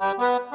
Müzik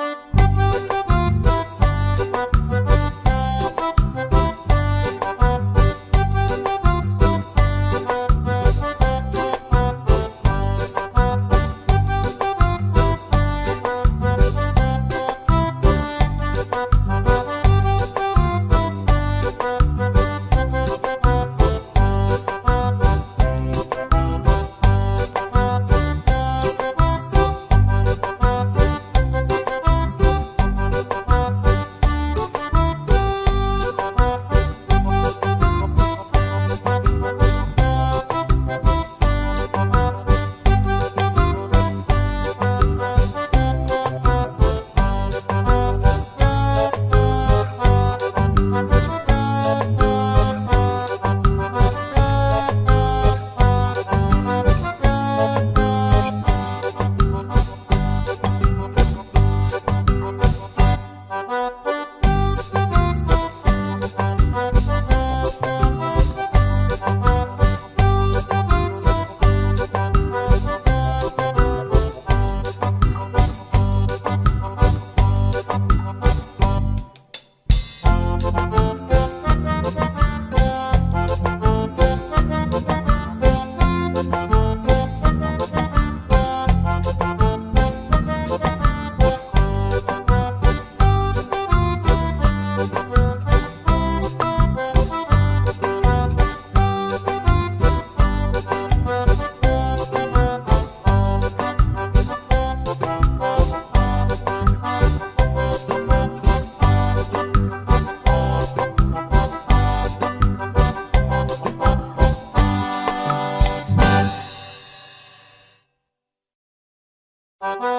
Thank.